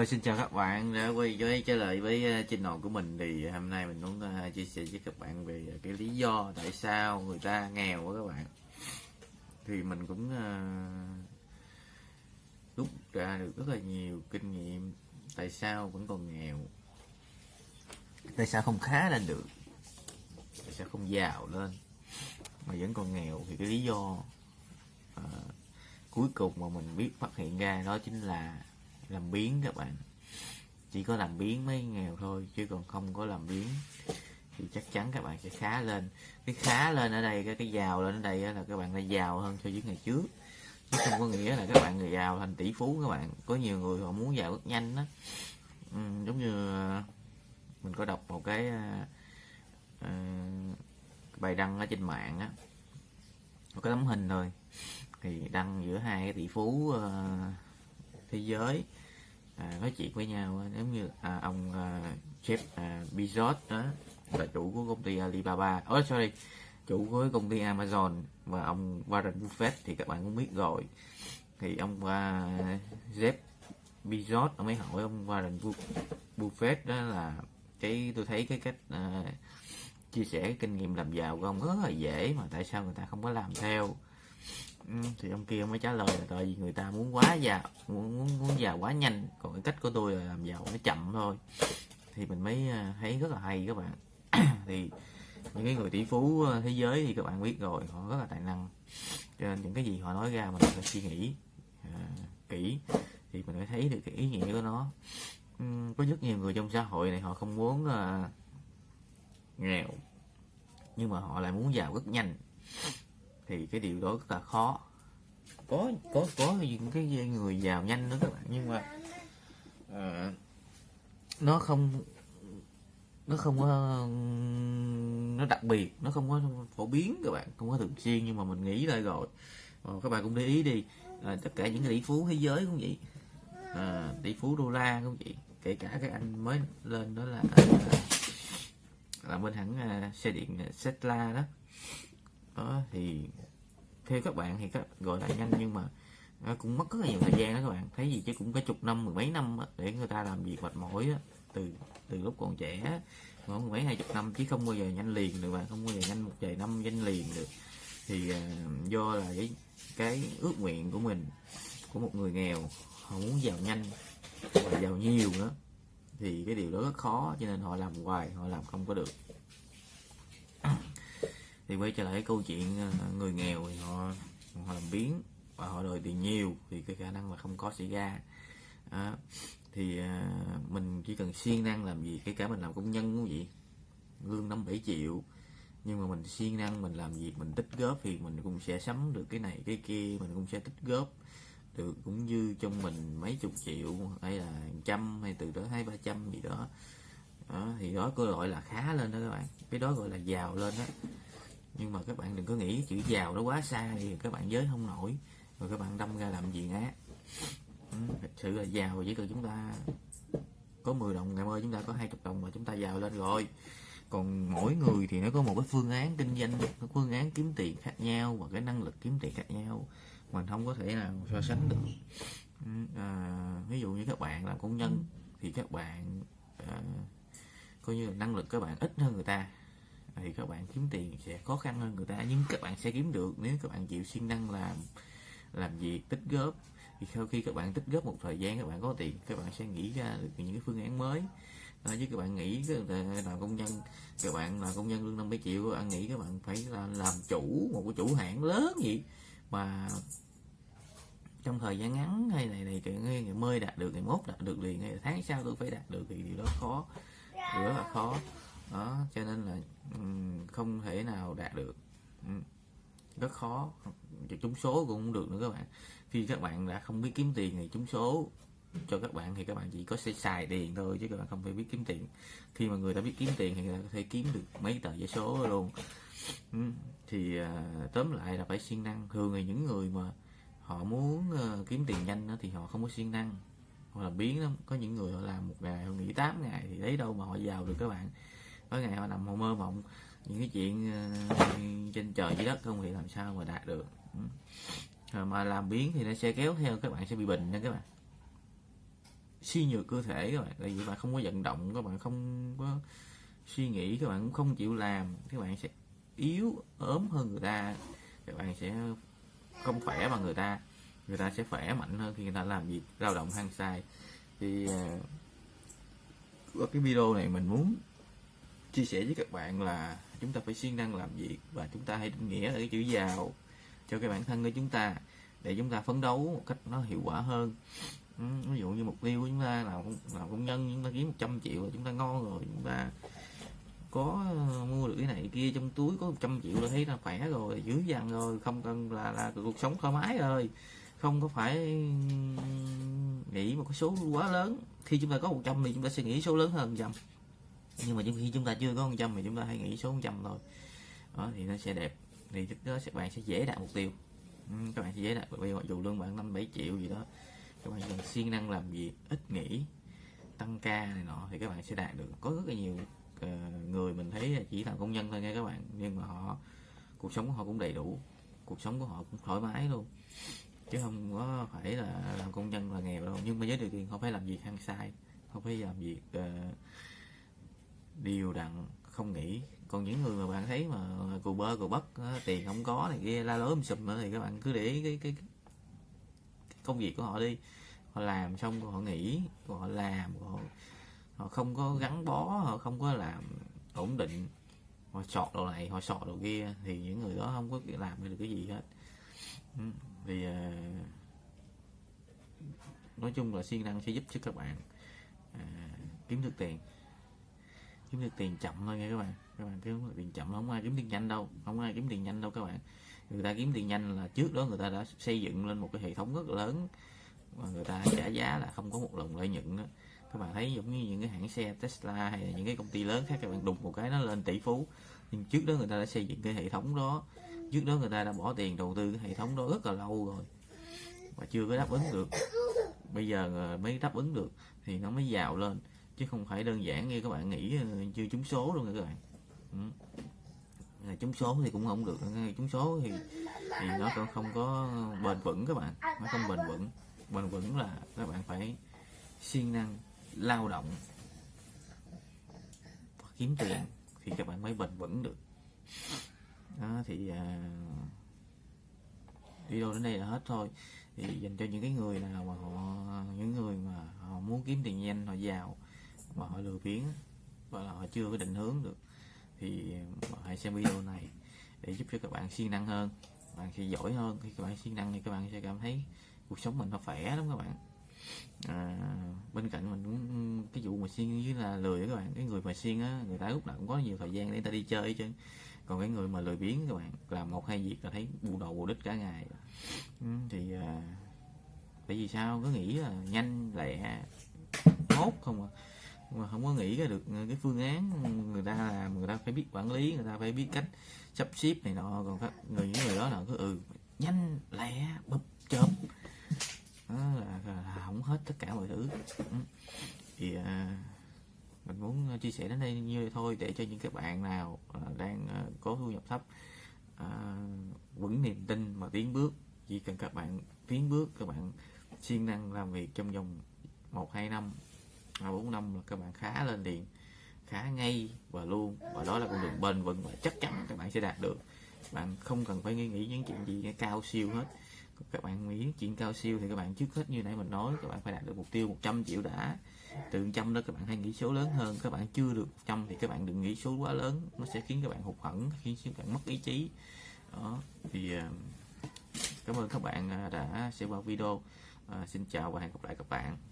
Rồi xin chào các bạn đã quay với trở lại với ờ, channel của mình. Thì ờ, hôm nay mình muốn ờ, chia sẻ với các bạn về cái lý do tại sao người ta nghèo quá các bạn. Thì mình cũng uh, rút ra được rất là nhiều kinh nghiệm tại sao vẫn còn nghèo tại sao không khá lên được tại sao không giàu lên mà vẫn còn nghèo. Thì cái lý do uh, cuối cùng mà mình biết phát hiện ra đó chính là làm biến các bạn. Chỉ có làm biến mới nghèo thôi chứ còn không có làm biến thì chắc chắn các bạn sẽ khá lên. Cái khá lên ở đây cái cái giàu lên ở đây là các bạn đã giàu hơn so với ngày trước. Chứ không có nghĩa là các bạn người giàu thành tỷ phú các bạn. Có nhiều người họ muốn giàu rất nhanh đó ừ, giống như ờ, mình có đọc một cái uh, bài đăng ở trên mạng á. Một cái tấm hình thôi. Thì đăng giữa hai cái tỷ phú uh, thế giới. À, nói chuyện với nhau à, giống như à, ông à, Jeff à, Bezos đó là chủ của công ty Alibaba. Oh, sorry chủ của công ty Amazon và ông Warren Buffett thì các bạn cũng biết rồi. Thì ông à, Jeff Bezos ông ấy hỏi ông Warren Buffett đó là cái tôi thấy cái cách à, chia sẻ cái kinh nghiệm làm giàu của ông rất là dễ mà tại sao người ta không có làm theo. Ừ, thì ông kia mới trả lời là tại vì người ta muốn quá giàu muốn muốn, muốn giàu quá nhanh. Còn cái cách của tôi là làm giàu nó chậm thôi. Thì mình mới à, thấy rất là hay các bạn. Thì những cái người tỷ phú à, thế giới thì các bạn biết rồi họ rất là tài năng. Cho nên những cái gì họ nói ra mình phải suy nghĩ à, kỹ. Thì mình phải thấy được cái ý nghĩa của nó. Uhm, có rất nhiều người trong xã hội này họ không muốn à, nghèo. Nhưng mà họ lại muốn giàu rất nhanh thì cái điều đó rất là khó. Có có có những cái người giàu nhanh nữa các bạn nhưng mà à, nó không nó không có nó đặc biệt nó không có phổ biến các bạn không có thường xuyên nhưng mà mình nghĩ lại rồi. À, các bạn cũng để ý đi à, tất cả những cái tỷ phú thế giới cũng vậy. À, tỷ phú đô la cũng vậy kể cả cái anh mới lên đó là à, là bên hãng à, xe điện à, Tesla đó đó thì theo các bạn thì các gọi là nhanh nhưng mà nó cũng mất rất là nhiều thời gian đó các bạn. Thấy gì chứ cũng cả chục năm mười mấy năm để người ta làm việc mệt mỏi đó. từ từ lúc còn trẻ khoảng mười mấy hai chục năm chứ không bao giờ nhanh liền được mà không bao giờ nhanh một vài năm nhanh liền được. Thì uh, do là cái cái ước nguyện của mình của một người nghèo họ muốn giàu nhanh và giàu nhiều nữa thì cái điều đó rất khó cho nên họ làm hoài họ làm không có được thì quay trở lại cái câu chuyện ờ, người nghèo thì họ họ làm biến và họ đòi tiền nhiều thì cái khả năng là không có xảy ra. À, thì à, mình chỉ cần siêng năng làm gì cái cả mình làm công nhân cũng vậy lương năm bảy triệu. Nhưng mà mình siêng năng mình làm việc mình tích góp thì mình cũng sẽ sắm được cái này cái kia mình cũng sẽ tích góp được cũng như trong mình mấy chục triệu hay là trăm hay từ đó hai ba trăm gì đó. đó thì đó có gọi là khá lên đó các bạn. Cái đó gọi là giàu lên đó nhưng mà các bạn đừng có nghĩ chữ giàu nó quá xa thì các bạn giới không nổi. Rồi các bạn đâm ra làm gì ngá, ừ, thật sự là giàu chỉ cần chúng ta có 10 đồng ngày mai chúng ta có 20 đồng mà chúng ta giàu lên rồi. Còn mỗi người thì nó có một cái phương án kinh doanh cái phương án kiếm tiền khác nhau và cái năng lực kiếm tiền khác nhau. Mình không có thể nào so sánh được. Ừ, à, ví dụ như các bạn làm công nhân thì các bạn à, coi như là năng lực các bạn ít hơn người ta thì các bạn kiếm tiền sẽ khó khăn hơn người ta nhưng các bạn sẽ kiếm được nếu các bạn chịu siêng năng làm làm việc tích góp thì sau khi các bạn tích góp một thời gian các bạn có tiền các bạn sẽ nghĩ ra được những cái phương án mới đó, chứ các bạn nghĩ làm công nhân các bạn là công nhân lương 50 triệu các bạn nghĩ các bạn phải là làm chủ một cái chủ hãng lớn gì mà trong thời gian ngắn hay này này ngày mới đạt được ngày mốt đạt được liền ngày tháng sau tôi phải đạt được thì điều đó khó điều rất là khó đó cho nên là không thể nào đạt được. Ừ. Rất khó. Trúng số cũng không được nữa các bạn. Khi các bạn đã không biết kiếm tiền thì trúng số cho các bạn thì các bạn chỉ có sẽ xài tiền thôi chứ các bạn không phải biết kiếm tiền. Khi mà người ta biết kiếm tiền thì người ta có thể kiếm được mấy tờ giấy số luôn. Ừ. Thì à, tóm lại là phải siêng năng. Thường thì những người mà họ muốn ờ, kiếm tiền nhanh thì họ không có siêng năng. Hoặc là biến lắm. Có những người họ làm một ngày, họ nghỉ 8 ngày thì lấy đâu mà họ giàu được các bạn. Có ngày họ nằm họ mơ mộng những cái chuyện ờ, trên trời dưới đất không thì làm sao mà đạt được. Ừ. Rồi mà làm biến thì nó sẽ kéo theo các bạn sẽ bị bệnh nha các bạn. Suy nhược cơ thể các bạn tại vì các bạn không có vận động các bạn không có suy nghĩ các bạn cũng không chịu làm các bạn sẽ yếu ốm hơn người ta. Các bạn sẽ không khỏe bằng người ta. Người ta sẽ khỏe mạnh hơn khi người ta làm việc lao động hăng sai thì ờ, uh, qua cái video này mình muốn chia sẻ với các bạn là chúng ta phải siêng năng làm việc và chúng ta hãy định nghĩa là cái chữ giàu cho cái bản thân của chúng ta để chúng ta phấn đấu một cách nó hiệu quả hơn ví dụ như mục tiêu của chúng ta là là công nhân chúng ta kiếm 100 triệu là chúng ta ngon rồi chúng ta có mua được cái này kia trong túi có 100 triệu là thấy là khỏe rồi dữ dằn rồi không cần là là cuộc sống thoải mái rồi không có phải nghĩ một cái số quá lớn khi chúng ta có 100 thì chúng ta sẽ nghĩ số lớn hơn trăm nhưng mà khi chúng ta chưa có 100 thì chúng ta hãy nghĩ số 100 thôi. Đó thì nó sẽ đẹp. Thì đó các bạn sẽ dễ đạt mục tiêu. Ừ, các bạn sẽ dễ đạt mục tiêu. Mặc dù lương bạn năm bảy triệu gì đó. Các bạn cần siêng năng làm việc ít nghỉ tăng ca này nọ thì các bạn sẽ đạt được. Có rất là nhiều uh, người mình thấy chỉ làm công nhân thôi nha các bạn. Nhưng mà họ cuộc sống của họ cũng đầy đủ. Cuộc sống của họ cũng thoải mái luôn. Chứ không có phải là làm công nhân là nghèo đâu. Nhưng mà với điều kiện không phải làm việc hăng sai không phải làm việc uh, điều đặn không nghĩ. Còn những người mà bạn thấy mà cù bơ cù bất tiền không có này kia la lối um sùm thì các bạn cứ để cái, cái, cái công việc của họ đi. Họ làm xong rồi họ nghỉ rồi họ làm rồi họ, họ không có gắn bó họ không có làm ổn định. Họ sọt đồ này họ sọt đồ kia thì những người đó không có làm được cái gì hết. Ừ, thì ờ, nói chung là siêng năng sẽ giúp cho các bạn à, kiếm được tiền kiếm được tiền chậm thôi nha các bạn. Các bạn kiếm được tiền chậm không ai kiếm tiền nhanh đâu, không ai kiếm tiền nhanh đâu các bạn. Người ta kiếm tiền nhanh là trước đó người ta đã xây dựng lên một cái hệ thống rất là lớn và người ta trả giá là không có một lần lợi nhuận đó các bạn thấy giống như những cái hãng xe Tesla hay là những cái công ty lớn khác, các bạn đụng một cái nó lên tỷ phú. Nhưng trước đó người ta đã xây dựng cái hệ thống đó. Trước đó người ta đã bỏ tiền đầu tư cái hệ thống đó rất là lâu rồi và chưa có đáp ứng được. Bây giờ ờ, mới đáp ứng được thì nó mới giàu lên chứ không phải đơn giản như các bạn nghĩ ờ, chưa trúng số luôn các bạn. Ừ. trúng số thì cũng không được trúng số thì thì nó còn không có bền vững các bạn nó không bền vững. Bền vững là các bạn phải siêng năng lao động kiếm tiền thì các bạn mới bền vững được. Đó thì à, video đến đây là hết thôi. Thì dành cho những cái người nào mà họ những người mà họ muốn kiếm tiền nhanh họ giàu mà họ lừa biến và là họ chưa có định hướng được thì hãy xem video này để giúp cho các bạn siêng năng hơn. Bạn sẽ giỏi hơn khi các bạn siêng năng thì các bạn sẽ cảm thấy cuộc sống mình nó khỏe lắm các bạn. À, bên cạnh mình cũng cái vụ mà siêng với là lười các bạn cái người mà siêng á người ta lúc nào cũng có nhiều thời gian để người ta đi chơi chứ còn cái người mà lười biếng các bạn làm một hai việc là thấy bù đầu bù đích cả ngày. Ừ, thì à, tại vì sao? Cứ nghĩ là nhanh lẹ tốt không à mà không có nghĩ ra được ờ, cái phương án người ta làm người ta phải biết quản lý người ta phải biết cách sắp xếp này nọ. Còn các người những người đó là cứ ừ nhanh lẹ bập chớp. Đó là, là, là không hết tất cả mọi thứ. Ừ. Thì à, mình muốn chia sẻ đến đây như vậy thôi để cho những các bạn nào à, đang à, có thu nhập thấp à, vững niềm tin mà tiến bước chỉ cần các bạn tiến bước các bạn siêng năng làm việc trong vòng một hai năm bốn năm là các bạn khá lên liền khá ngay và luôn. Và đó là con đường bền vững và chắc chắn các bạn sẽ đạt được. Bạn không cần phải nghĩ, nghĩ những chuyện gì cao siêu hết. Các bạn nghĩ chuyện cao siêu thì các bạn trước hết như nãy mình nói các bạn phải đạt được mục tiêu 100 triệu đã. Từ trăm đó các bạn hay nghĩ số lớn hơn. Các bạn chưa được trăm thì các bạn đừng nghĩ số quá lớn. Nó sẽ khiến các bạn hụt hẫng khiến các bạn mất ý chí. Đó thì ờ, cảm ơn các bạn ờ, đã xem qua video. À, xin chào và hẹn gặp lại các bạn.